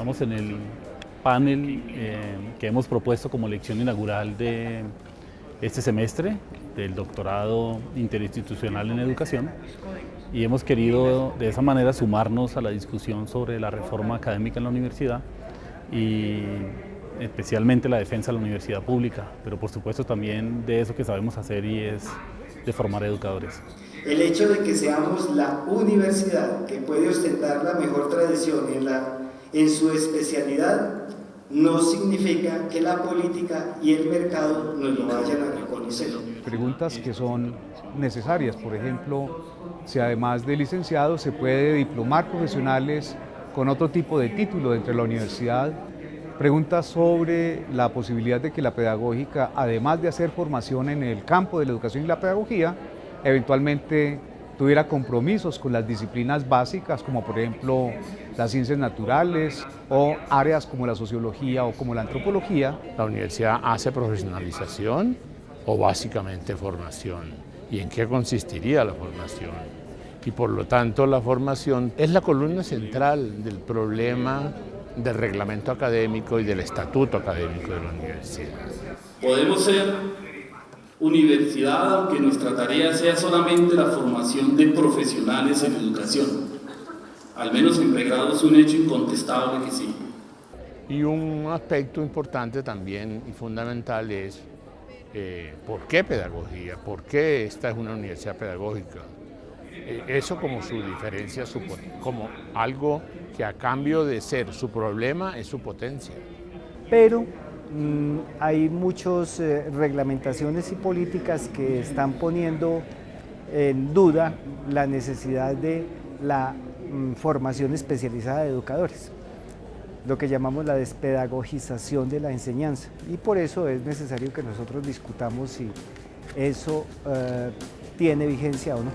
Estamos en el panel eh, que hemos propuesto como lección inaugural de este semestre del doctorado interinstitucional en educación y hemos querido de esa manera sumarnos a la discusión sobre la reforma académica en la universidad y especialmente la defensa de la universidad pública, pero por supuesto también de eso que sabemos hacer y es de formar educadores. El hecho de que seamos la universidad que puede ostentar la mejor tradición en, la, en su especialidad no significa que la política y el mercado nos lo vayan a reconocer. Preguntas que son necesarias, por ejemplo, si además de licenciado se puede diplomar profesionales con otro tipo de título dentro de la universidad, preguntas sobre la posibilidad de que la pedagógica, además de hacer formación en el campo de la educación y la pedagogía, eventualmente tuviera compromisos con las disciplinas básicas, como por ejemplo las ciencias naturales o áreas como la sociología o como la antropología. La universidad hace profesionalización o básicamente formación. ¿Y en qué consistiría la formación? Y por lo tanto la formación es la columna central del problema del reglamento académico y del estatuto académico de la universidad. Podemos ser universidad, aunque nuestra tarea sea solamente la formación de profesionales en educación. Al menos en pregrado es un hecho incontestable que sí. Y un aspecto importante también y fundamental es eh, ¿por qué pedagogía? ¿Por qué esta es una universidad pedagógica? Eh, eso como su diferencia, como algo que a cambio de ser su problema es su potencia. Pero hay muchas eh, reglamentaciones y políticas que están poniendo en duda la necesidad de la mm, formación especializada de educadores, lo que llamamos la despedagogización de la enseñanza. Y por eso es necesario que nosotros discutamos si eso eh, tiene vigencia o no.